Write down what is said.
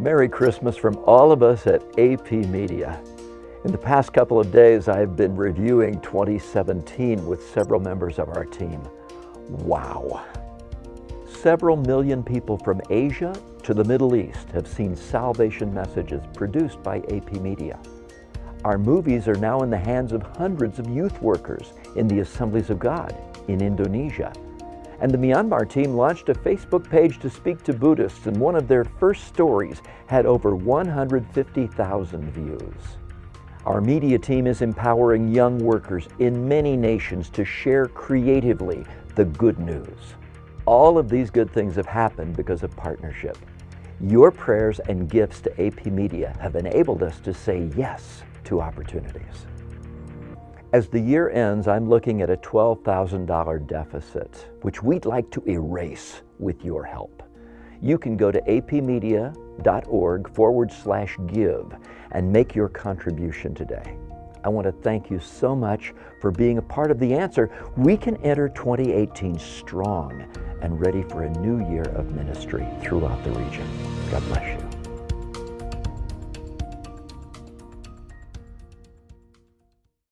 Merry Christmas from all of us at AP Media. In the past couple of days, I've been reviewing 2017 with several members of our team. Wow. Several million people from Asia to the Middle East have seen salvation messages produced by AP Media. Our movies are now in the hands of hundreds of youth workers in the Assemblies of God in Indonesia and the Myanmar team launched a Facebook page to speak to Buddhists, and one of their first stories had over 150,000 views. Our media team is empowering young workers in many nations to share creatively the good news. All of these good things have happened because of partnership. Your prayers and gifts to AP Media have enabled us to say yes to opportunities. As the year ends, I'm looking at a $12,000 deficit, which we'd like to erase with your help. You can go to apmedia.org forward slash give and make your contribution today. I want to thank you so much for being a part of the answer. We can enter 2018 strong and ready for a new year of ministry throughout the region. God bless you.